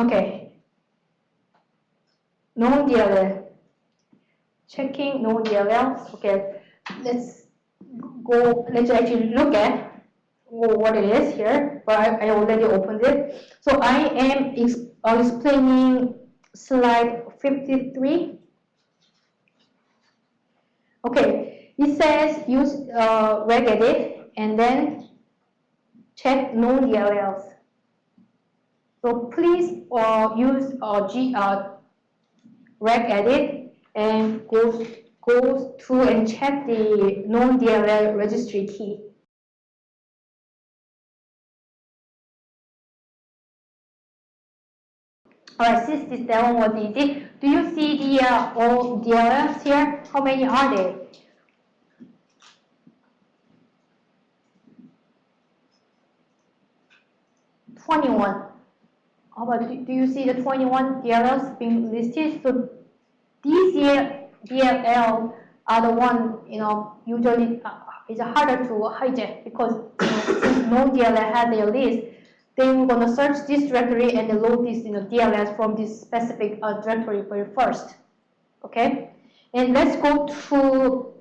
Okay. Known DLL. Checking known DLL. Okay. Let's go. Let's actually look at what it is here. But I, I already opened it. So I am uh, explaining slide 53. Okay. It says use uh, regedit and then check known DLLs. So please uh, use uh, G, uh, regedit and go, go through and check the known DLL registry key. Alright, since this demo was easy, do you see the uh, all DLLs here? How many are there? Twenty-one. How about, do, you see the 21 DLLs being listed? So these DLL are the one, you know, usually uh, it's harder to hijack because you know, known DLL has their list, then we're going to search this directory and load this you know, DLLs from this specific uh, directory first. Okay? And let's go to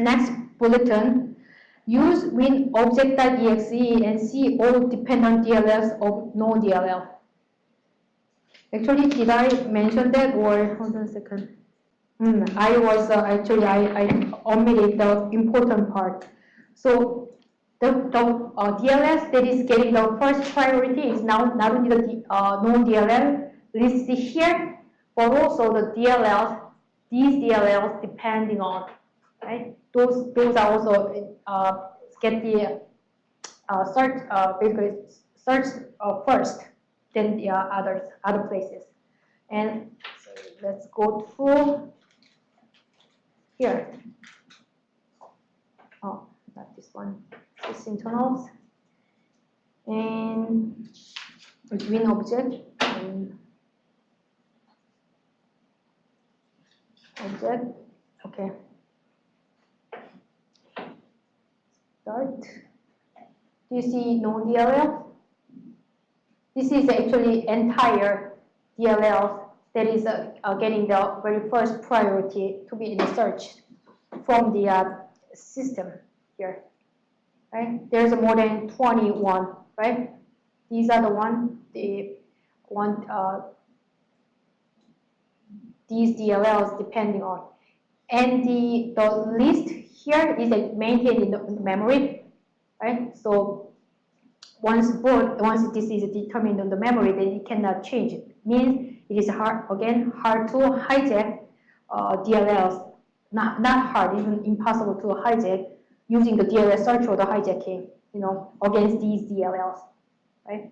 next bulletin. Use win winobject.exe and see all dependent DLLs of known DLL. Actually, did I mention that or hold on a second? Mm, I was uh, actually I, I omitted the important part. So the, the uh, DLS that is getting the first priority is now not only the uh, known DLL listed here, but also the DLLs, these DLLs depending on, right? Those those are also uh, get the uh, search uh, basically search uh, first than the uh, others, other places. And so let's go to here. Oh, not this one. Sysinternals. And green object and object. Okay. Start. Do you see known DLL? This is actually entire DLL that is uh, uh, getting the very first priority to be in the search from the uh, system here. Right? There's more than 21, right? These are the one, the one, uh, these DLLs depending on. And the, the list here is maintained in the memory, right? So once boot, once this is determined on the memory, then it cannot change. It means it is hard, again, hard to hijack uh, DLLs. Not, not hard, even impossible to hijack using the DLL search or the hijacking, you know, against these DLLs, right?